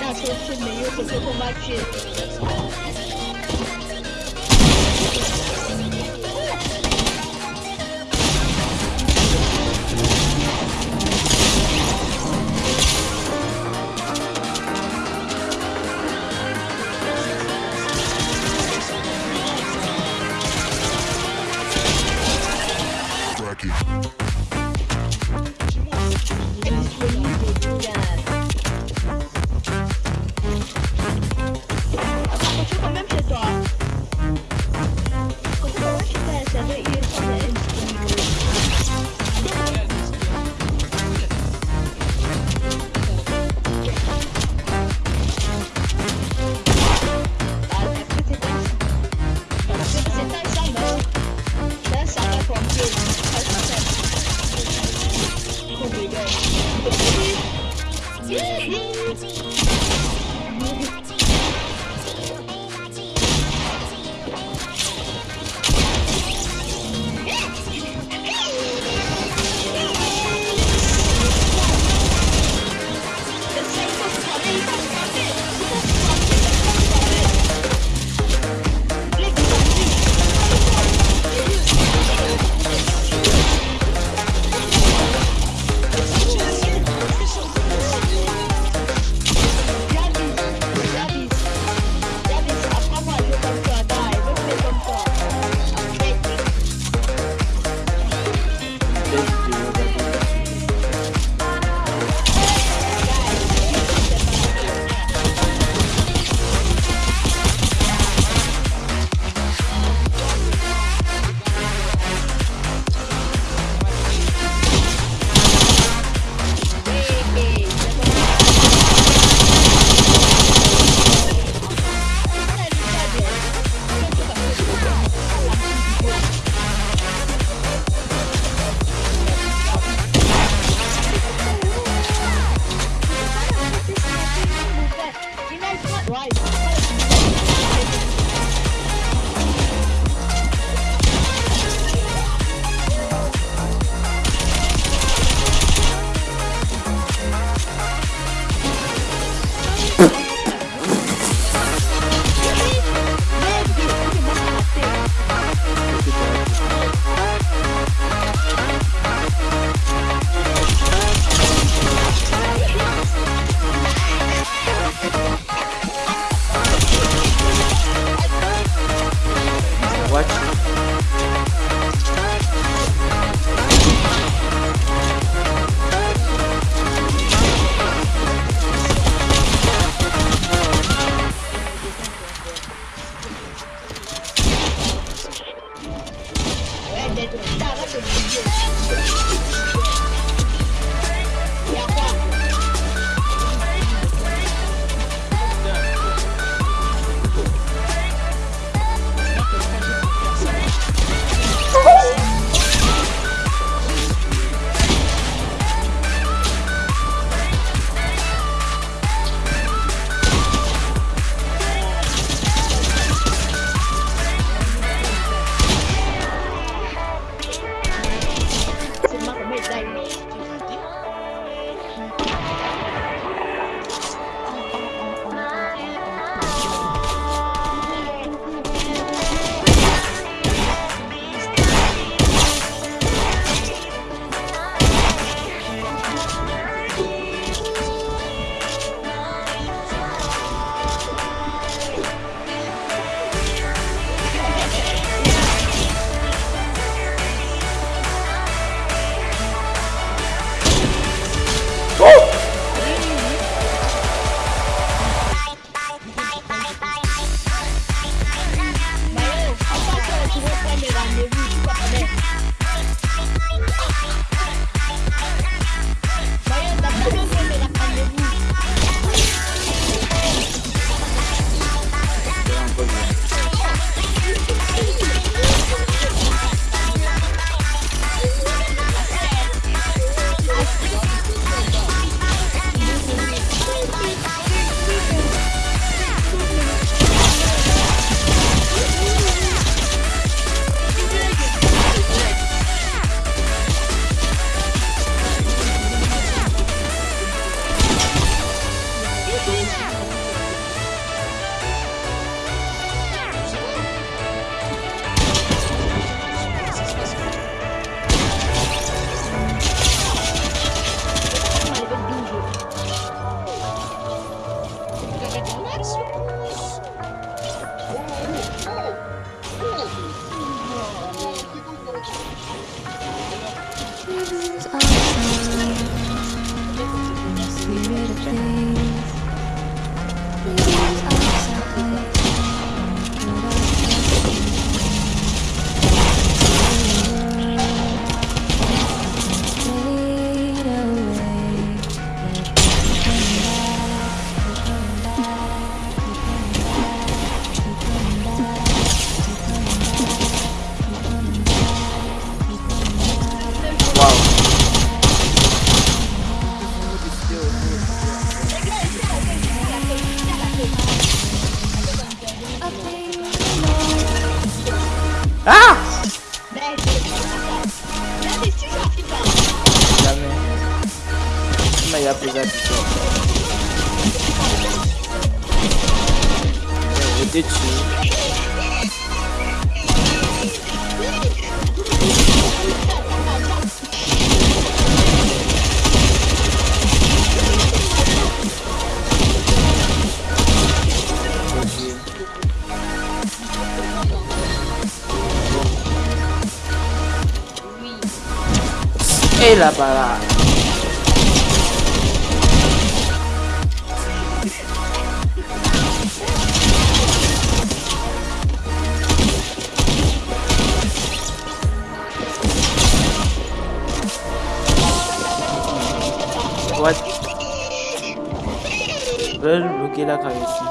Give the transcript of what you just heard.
那车是没有火车通道去。Yee-hee, Ah! Mas apesar disso. Eu detinho. la lah, para What? Ver, bloqueé la cabeza.